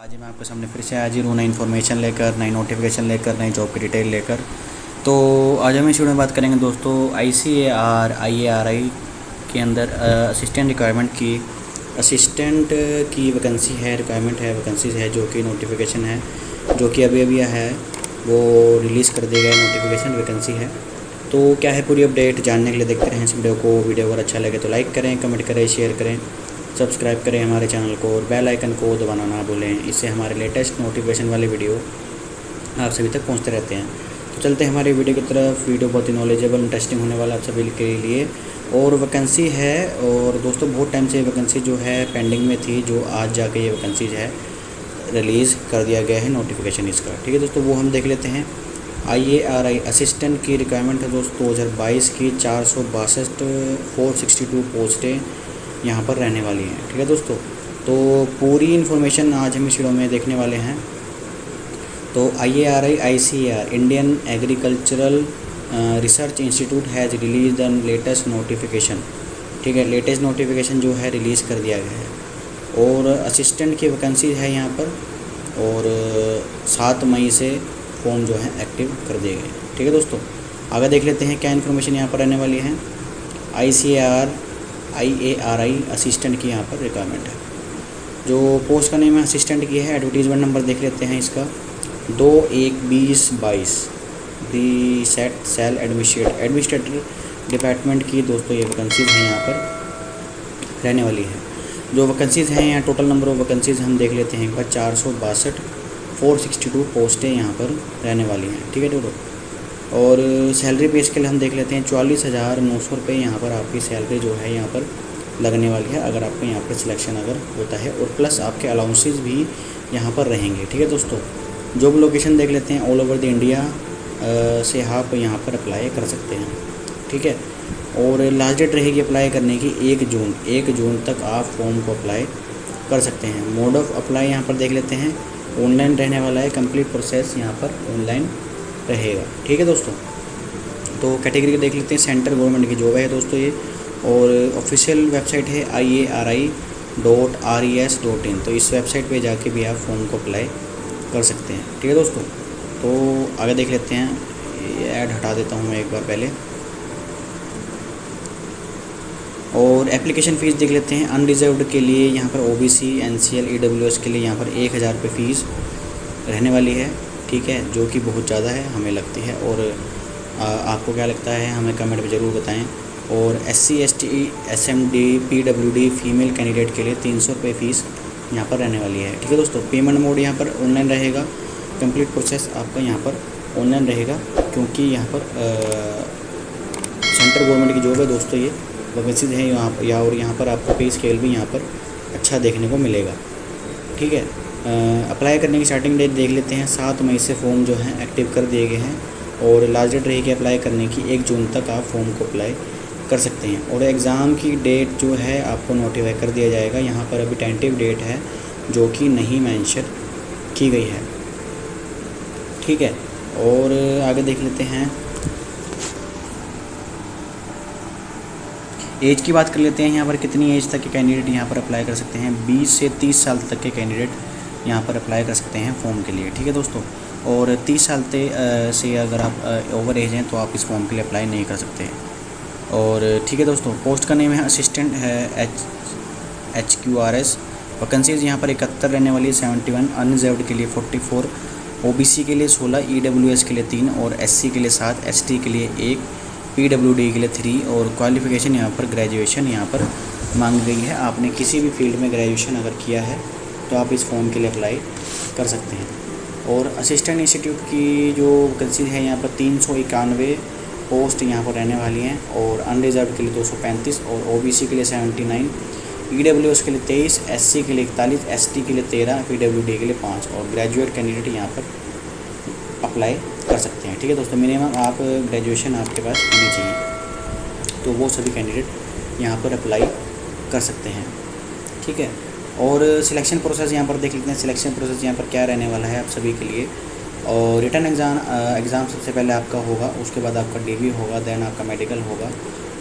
आज मैं आपके सामने फिर से हाजिर हूँ, नई इन्फॉर्मेशन लेकर, नई नोटिफिकेशन लेकर, नई जॉब की डिटेल लेकर। तो आज हम इस वीडियो में बात करेंगे दोस्तों आई सी ए R I A R I के अंदर असिस्टेंट रिक्वायरमेंट की। असिस्टेंट की वैकेंसी है रिक्वायरमेंट है वैकेंसीज है, जो कि नोटिफिकेशन है, जो कि अभी अभी है, वो रिलीज़ कर दिया गया नोटिफिकेशन वैकेंसी है। तो क्या है पूरी अपडेट जानने के लिए देखते रहें इस वीडियो को। वीडियो अगर अच्छा लगे तो लाइक करें कमेंट करें शेयर करें। सब्सक्राइब करें हमारे चैनल को और बेल आइकन को दबाना ना भूलें। इससे हमारे लेटेस्ट नोटिफिकेशन वाले वीडियो आप सभी तक पहुँचते रहते हैं। तो चलते हैं हमारी वीडियो की तरफ़। वीडियो बहुत ही नॉलेजेबल इंटरेस्टिंग होने वाला आप सभी के लिए। और वैकेंसी है और दोस्तों बहुत टाइम से वैकेंसी जो है पेंडिंग में थी, जो आज जाके ये वैकेंसीज है रिलीज़ कर दिया गया है नोटिफिकेशन इसका। ठीक है दोस्तों, वो हम देख लेते हैं। I A R I assistant की रिक्वायरमेंट है दोस्तों, दो हज़ार बाईस की चार सौ बासठ फोर सिक्सटी टू पोस्टें यहाँ पर रहने वाली हैं, ठीक है दोस्तों? तो पूरी इन्फॉर्मेशन आज हम इस वीडियो में देखने वाले हैं। तो I A R I I C R Indian agricultural research institute has released the latest notification ठीक है? लेटेस्ट नोटिफिकेशन जो है रिलीज़ कर दिया गया है। और असिस्टेंट की वैकेंसी है यहाँ पर, और सात मई से फॉर्म जो है एक्टिव कर दिए गए ठीक है दोस्तों? आगे देख लेते हैं क्या इन्फॉर्मेशन यहाँ पर रहने वाली है। I C R I A R I assistant की यहाँ पर रिक्वायरमेंट है। जो पोस्ट का नेम है असिस्टेंट की है एडवर्टीजमेंट नंबर देख लेते हैं इसका। दो एक बीस बाईस। The set cell administrate administrator department की दोस्तों ये वैकेंसीज़ हैं यहाँ पर। रहने वाली हैं। जो वैकेंसीज़ हैं यहाँ टोटल नंबर ऑफ़ वैकेंसीज़ हम देख लेते हैं एक बार चार सौ बासठ फोर सिक्सटी टू पोस्टें यहाँ पर रहने वाली हैं। ठीक है, दोस्तों? और सैलरी पे स्केल हम देख लेते हैं चवालीस हज़ार नौ सौ रुपये यहाँ पर आपकी सैलरी जो है यहाँ पर लगने वाली है, अगर आपको यहाँ पर सिलेक्शन अगर होता है। और प्लस आपके अलाउंसेज भी यहाँ पर रहेंगे, ठीक है दोस्तों? जॉब लोकेशन देख लेते हैं ऑल ओवर द इंडिया से आप यहाँ पर अप्लाई कर सकते हैं, ठीक है? और लास्ट डेट रहेगी अप्लाई करने की एक जून एक जून तक आप फॉर्म को अप्लाई कर सकते हैं। मोड ऑफ़ अप्लाई यहाँ पर देख लेते हैं। ऑनलाइन रहने वाला है कंप्लीट प्रोसेस यहाँ पर ऑनलाइन रहेगा। ठीक है दोस्तों? तो कैटेगरी देख लेते हैं सेंट्रल गवर्नमेंट की जॉब है दोस्तों ये। और ऑफिशियल वेबसाइट है I A R I dot R E S dot in तो इस वेबसाइट पे जाके भी आप फॉर्म को अप्लाई कर सकते हैं। ठीक है दोस्तों? तो आगे देख लेते हैं। ये ऐड हटा देता हूँ मैं एक बार पहले। और एप्लीकेशन फ़ीस देख लेते हैं। अनरिजर्व्ड के लिए यहाँ पर O B C N C L E W S के लिए यहाँ पर एक हज़ार रुपये फ़ीस रहने वाली है। ठीक है जो कि बहुत ज़्यादा है हमें लगती है और आ, आपको क्या लगता है हमें कमेंट में ज़रूर बताएँ। और S C S T S M D P W D female candidate के लिए तीन सौ रुपये फ़ीस यहाँ पर रहने वाली है। ठीक है दोस्तों पेमेंट मोड यहाँ पर ऑनलाइन रहेगा। कंप्लीट प्रोसेस आपका यहाँ पर ऑनलाइन रहेगा क्योंकि यहाँ पर सेंट्रल गवर्नमेंट की जॉब है दोस्तों ये। वैकेंसीज हैं यहाँ पर या और यहाँ पर आपको पे स्केल भी यहाँ पर अच्छा देखने को मिलेगा। ठीक है अप्लाई करने की स्टार्टिंग डेट देख लेते हैं। सात मई से फॉर्म जो है एक्टिव कर दिए गए हैं और लास्ट डेट रहेगी अप्लाई करने की। एक जून तक आप फॉर्म को अप्लाई कर सकते हैं। और एग्ज़ाम की डेट जो है, आपको नोटिफाई कर दिया जाएगा। यहाँ पर अभी टेंटिव डेट है, जो कि नहीं मैंशन की गई है। ठीक है? और आगे देख लेते हैं। एज की बात कर लेते हैं। यहाँ पर कितनी एज तक के कैंडिडेट यहाँ पर अप्लाई कर सकते हैं? 20 से 30 साल तक के कैंडिडेट यहाँ पर अप्लाई कर सकते हैं फॉर्म के लिए, ठीक है दोस्तों? और 30 साल ते से अगर आप ओवर एज हैं तो आप इस फॉर्म के लिए अप्लाई नहीं कर सकते। और ठीक है दोस्तों पोस्ट का नेम है असिस्टेंट है H H Q R S vacancies यहाँ पर इकहत्तर रहने वाली सेवेंटी वन अनरिजर्व्ड के लिए forty four O B C के लिए सोलह ई डब्ल्यू एस के लिए तीन और एस सी के लिए सात एस टी के लिए एक पी डब्ल्यू डी के लिए थ्री और क्वालिफ़िकेशन यहाँ पर ग्रेजुएशन यहाँ पर मांग गई है। आपने किसी भी फ़ील्ड में ग्रेजुएशन अगर किया है तो आप इस फॉर्म के लिए अप्लाई कर सकते हैं। और असिस्टेंट इंस्टीट्यूट की जो वैकेंसी है, यहाँ पर तीन सौ इक्यानवे पोस्ट यहाँ पर रहने वाली हैं और अनरिजर्व के लिए दो सौ पैंतीस और ओ बी सी के लिए seventy nine E W S के लिए तेईस एस सी के लिए इकतालीस एस टी के लिए तेरह पी डब्ल्यू डी के लिए पाँच और ग्रेजुएट कैंडिडेट यहाँ पर अप्लाई कर सकते हैं। ठीक है दोस्तों मिनिमम आप ग्रेजुएशन आपके पास होनी चाहिए। तो वो सभी कैंडिडेट यहाँ पर अप्लाई कर सकते हैं। ठीक है? और सिलेक्शन प्रोसेस यहाँ पर देख लेते हैं सिलेक्शन प्रोसेस यहाँ पर क्या रहने वाला है आप सभी के लिए। और रिटर्न एग्ज़ाम एग्ज़ाम सबसे पहले आपका होगा उसके बाद आपका डी होगा दैन आपका मेडिकल होगा।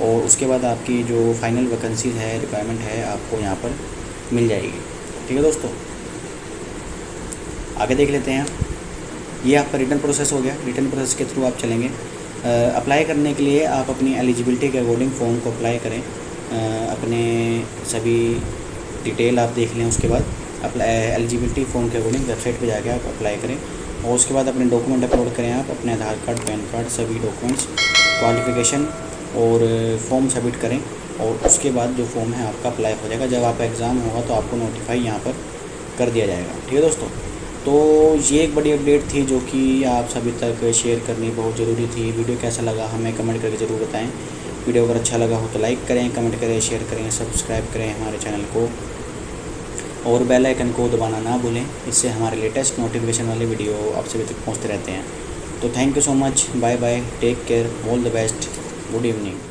और उसके बाद आपकी जो फाइनल वैकेंसीज है रिक्वायरमेंट है आपको यहाँ पर मिल जाएगी। ठीक है दोस्तों? आगे देख लेते हैं। ये आपका रिटर्न प्रोसेस हो गया। रिटर्न प्रोसेस के थ्रू आप चलेंगे। अप्लाई करने के लिए आप अपनी एलिजिबिलिटी के अकॉर्डिंग फॉर्म को अप्लाई करें। आ, अपने सभी डिटेल आप देख लें, उसके बाद अप्लाई एलिजिबिलिटी फॉर्म के अकॉर्डिंग वेबसाइट पे जाके आप अप्लाई करें और उसके बाद अपने डॉक्यूमेंट अपलोड करें आप, अपने आधार कार्ड, पैन कार्ड, सभी डॉक्यूमेंट्स क्वालिफिकेशन और फॉर्म सबमिट करें और उसके बाद जो फॉर्म है आपका अप्लाई हो जाएगा। जब आपका एग्ज़ाम होगा तो आपको नोटिफाई यहाँ पर कर दिया जाएगा। ठीक है दोस्तों? तो ये एक बड़ी अपडेट थी जो कि आप सभी तक शेयर करनी बहुत ज़रूरी थी। वीडियो कैसा लगा हमें कमेंट करके ज़रूर बताएँ। वीडियो अगर अच्छा लगा हो तो लाइक करें, कमेंट करें, शेयर करें, सब्सक्राइब करें हमारे चैनल को। और बेल आइकन को दबाना ना भूलें, इससे हमारे लेटेस्ट नोटिफिकेशन वाले वीडियो आप सभी तक पहुँचते रहते हैं। तो thank you so much bye bye take care all the best good evening